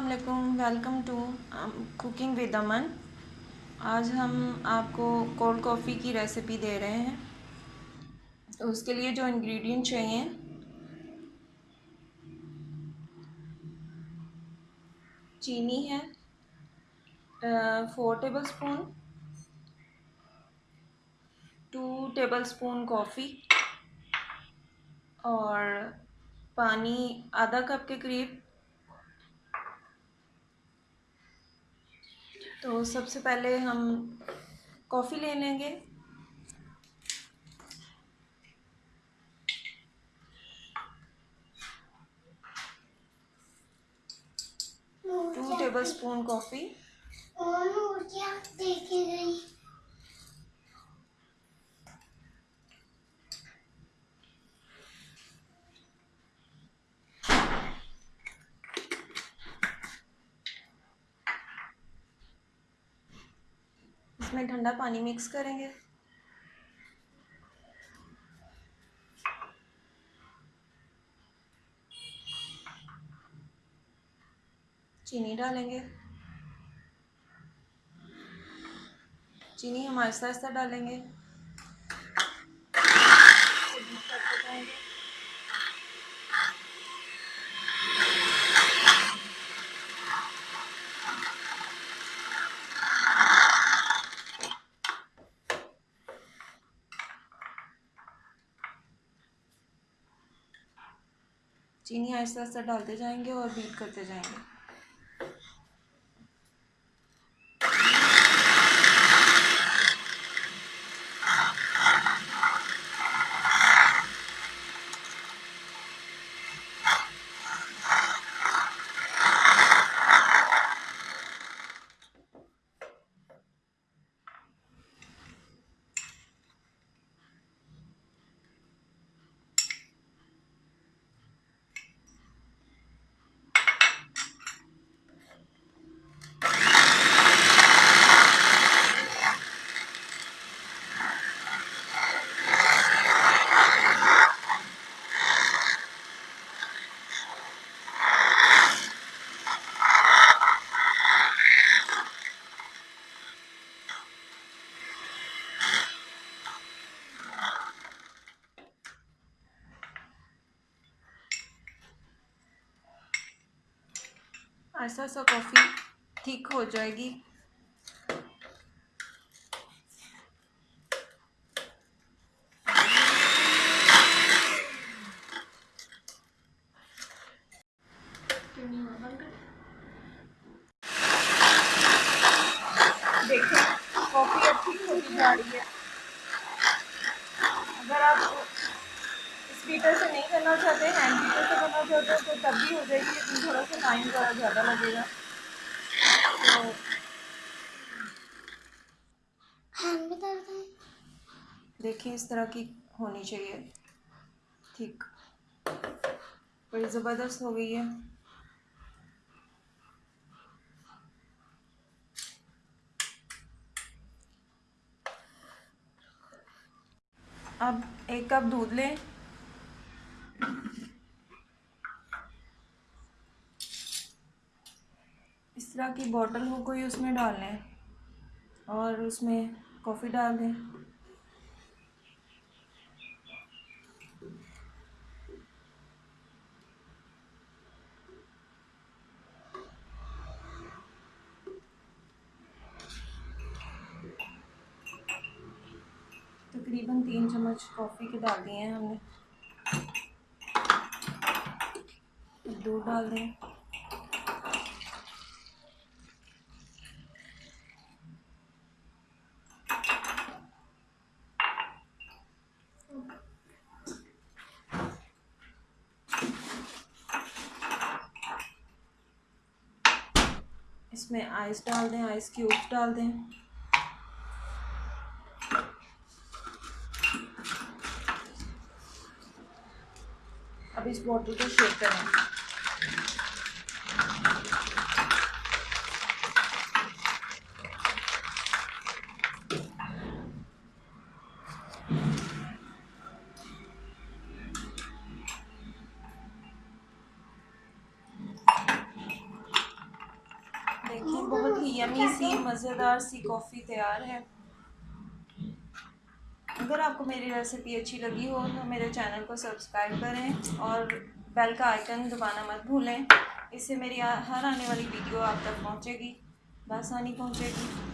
वालेकुम, welcome to cooking with Aman. आज हम आपको कोल्ड कॉफ़ी की रेसिपी दे रहे हैं। तो उसके लिए जो इंग्रेडिएंट चाहिए। चीनी है four tablespoon two tablespoon coffee और पानी आधा कप के करीब। तो सबसे पहले हम कॉफ़ी ले लेंगे। Two tablespoon coffee. इसमें ठंडा पानी मिक्स करेंगे। चीनी डालेंगे। चीनी हम आहिस्ता आहिस्ता डालेंगे। चीनी आहिस्ता आहिस्ता डालते जाएँगे और बीट करते जाएँगे। ऐसा सा कॉफ़ी थिक हो जाएगी। देखिए कॉफ़ी थिक होती जा रही है अगर आप स्पीकर से नहीं करना चाहते हैंड बीटर से करना चाहते हो तो तब भी हो जाएगी लेकिन थोड़ा सा टाइम ज़रा ज़्यादा लगेगा। तो देखिए इस तरह की होनी चाहिए। ठीक। बड़ी ज़बरदस्त हो गई है। अब एक कप दूध लें इस तरह की बॉटल हो कोई उसमें डाल लें और उसमें कॉफ़ी डाल दें। तकरीबन तीन चम्मच कॉफ़ी के डाल दिए हैं हमने। दूध डाल दें। इसमें आइस डाल दें आइस क्यूब डाल दें। अब इस बॉटल को शेक करें। यमी सी, मज़ेदार सी कॉफ़ी तैयार है। अगर आपको मेरी रेसिपी अच्छी लगी हो तो मेरे चैनल को सब्सक्राइब करें और बेल का आइकन दबाना मत भूलें। इससे मेरी हर आने वाली वीडियो आप तक पहुंचेगी बसानी पहुंचेगी।